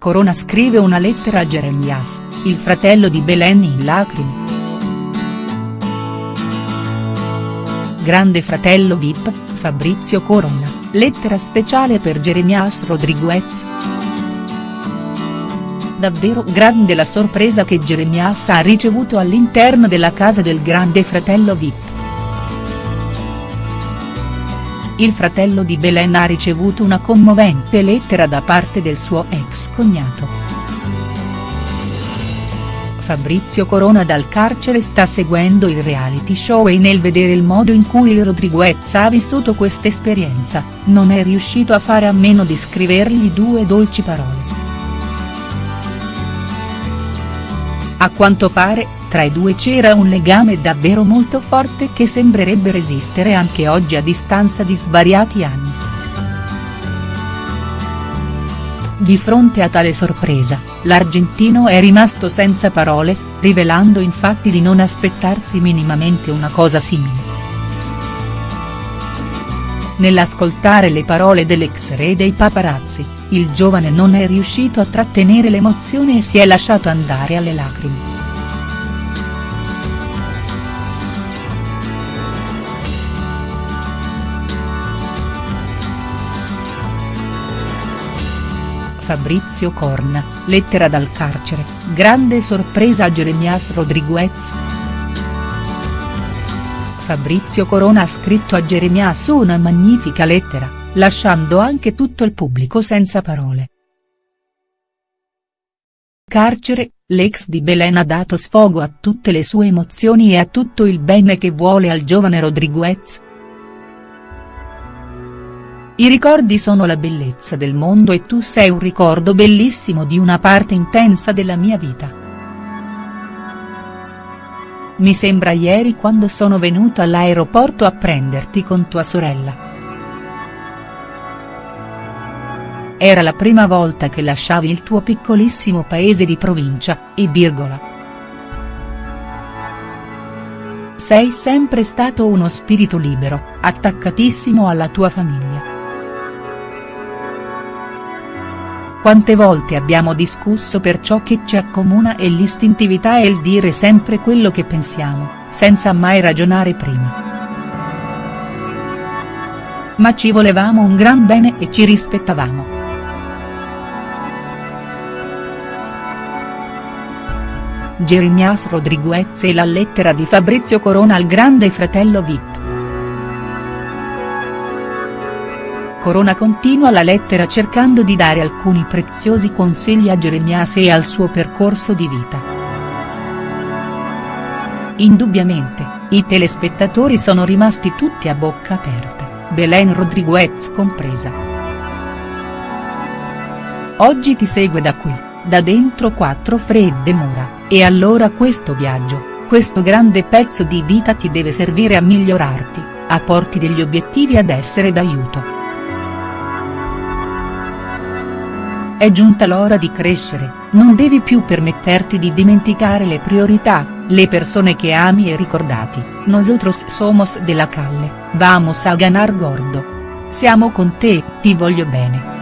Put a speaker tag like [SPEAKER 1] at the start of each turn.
[SPEAKER 1] Corona scrive una lettera a Jeremias, il fratello di Belen in lacrime. Grande fratello Vip, Fabrizio Corona, lettera speciale per Jeremias Rodriguez. Davvero grande la sorpresa che Jeremias ha ricevuto all'interno della casa del grande fratello Vip. Il fratello di Belen ha ricevuto una commovente lettera da parte del suo ex cognato. Fabrizio Corona dal carcere sta seguendo il reality show e nel vedere il modo in cui il Rodriguez ha vissuto questa esperienza, non è riuscito a fare a meno di scrivergli due dolci parole. A quanto pare, tra i due c'era un legame davvero molto forte che sembrerebbe resistere anche oggi a distanza di svariati anni. Di fronte a tale sorpresa, l'argentino è rimasto senza parole, rivelando infatti di non aspettarsi minimamente una cosa simile. Nell'ascoltare le parole dell'ex re dei paparazzi, il giovane non è riuscito a trattenere l'emozione e si è lasciato andare alle lacrime. Fabrizio Corna, lettera dal carcere, grande sorpresa a Jeremias Rodriguez. Fabrizio Corona ha scritto a Jeremias una magnifica lettera, lasciando anche tutto il pubblico senza parole. Carcere, l'ex di Belen ha dato sfogo a tutte le sue emozioni e a tutto il bene che vuole al giovane Rodriguez. I ricordi sono la bellezza del mondo e tu sei un ricordo bellissimo di una parte intensa della mia vita. Mi sembra ieri quando sono venuto all'aeroporto a prenderti con tua sorella. Era la prima volta che lasciavi il tuo piccolissimo paese di provincia, e virgola. Sei sempre stato uno spirito libero, attaccatissimo alla tua famiglia. Quante volte abbiamo discusso per ciò che ci accomuna e l'istintività è il dire sempre quello che pensiamo, senza mai ragionare prima. Ma ci volevamo un gran bene e ci rispettavamo. Jeremias Rodriguez e la lettera di Fabrizio Corona al grande fratello Vip. Corona continua la lettera cercando di dare alcuni preziosi consigli a Jeremias e al suo percorso di vita. Indubbiamente, i telespettatori sono rimasti tutti a bocca aperta, Belen Rodriguez compresa. Oggi ti segue da qui, da dentro quattro fredde mura, e allora questo viaggio, questo grande pezzo di vita ti deve servire a migliorarti, a porti degli obiettivi ad essere d'aiuto. È giunta l'ora di crescere, non devi più permetterti di dimenticare le priorità, le persone che ami e ricordati, nosotros somos de la calle, vamos a ganar gordo. Siamo con te, ti voglio bene.